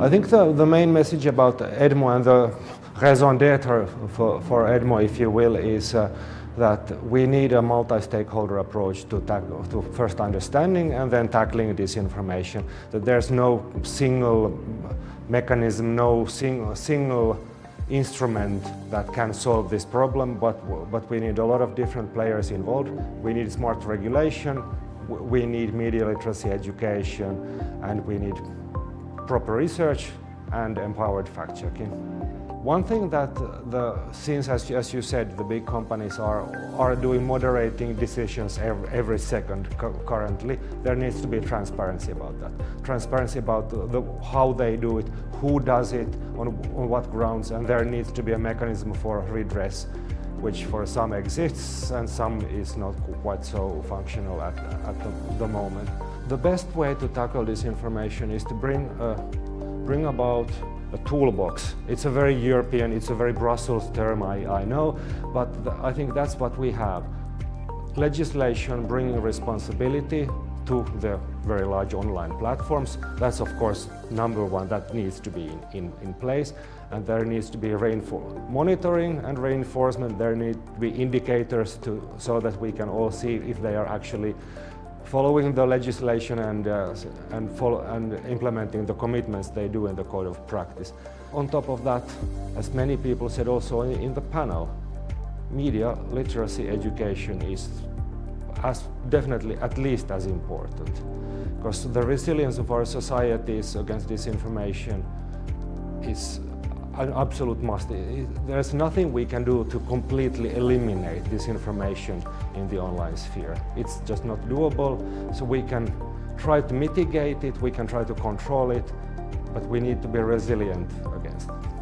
I think the, the main message about EDMO and the raison d'etre for, for EDMO, if you will, is uh, that we need a multi-stakeholder approach to, to first understanding and then tackling disinformation. That there's no single mechanism, no single, single instrument that can solve this problem, but, but we need a lot of different players involved. We need smart regulation, we need media literacy education, and we need proper research and empowered fact-checking. One thing that the, since as, as you said, the big companies are, are doing moderating decisions every, every second currently, there needs to be transparency about that. Transparency about the, how they do it, who does it, on, on what grounds, and there needs to be a mechanism for redress which for some exists and some is not quite so functional at, at the, the moment. The best way to tackle this information is to bring, uh, bring about a toolbox. It's a very European, it's a very Brussels term, I, I know, but I think that's what we have. Legislation bringing responsibility to the very large online platforms. That's of course number one that needs to be in, in, in place and there needs to be rainfall monitoring and reinforcement. There need to be indicators to, so that we can all see if they are actually following the legislation and, uh, and, follow, and implementing the commitments they do in the code of practice. On top of that, as many people said also in the panel, media literacy education is as definitely at least as important because the resilience of our societies against disinformation is an absolute must. There's nothing we can do to completely eliminate disinformation in the online sphere. It's just not doable, so we can try to mitigate it, we can try to control it, but we need to be resilient against it.